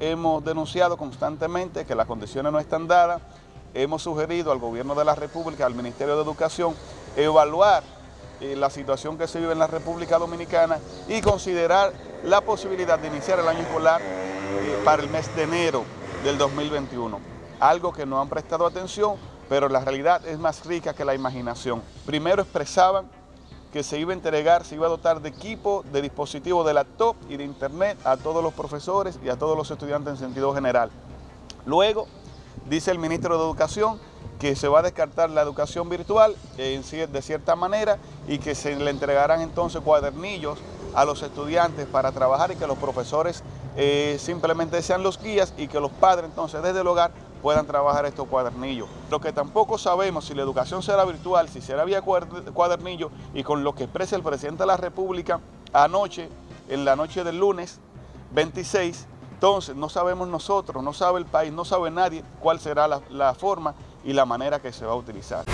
hemos denunciado constantemente que las condiciones no están dadas, hemos sugerido al Gobierno de la República, al Ministerio de Educación, evaluar eh, la situación que se vive en la República Dominicana y considerar la posibilidad de iniciar el año escolar eh, para el mes de enero del 2021. Algo que no han prestado atención, pero la realidad es más rica que la imaginación. Primero expresaban que se iba a entregar, se iba a dotar de equipo, de dispositivos de laptop y de internet a todos los profesores y a todos los estudiantes en sentido general. Luego, dice el ministro de Educación que se va a descartar la educación virtual de cierta manera y que se le entregarán entonces cuadernillos a los estudiantes para trabajar y que los profesores eh, simplemente sean los guías y que los padres entonces desde el hogar puedan trabajar estos cuadernillos. Lo que tampoco sabemos si la educación será virtual, si será vía cuadernillo y con lo que expresa el presidente de la República anoche, en la noche del lunes 26, entonces no sabemos nosotros, no sabe el país, no sabe nadie cuál será la, la forma y la manera que se va a utilizar.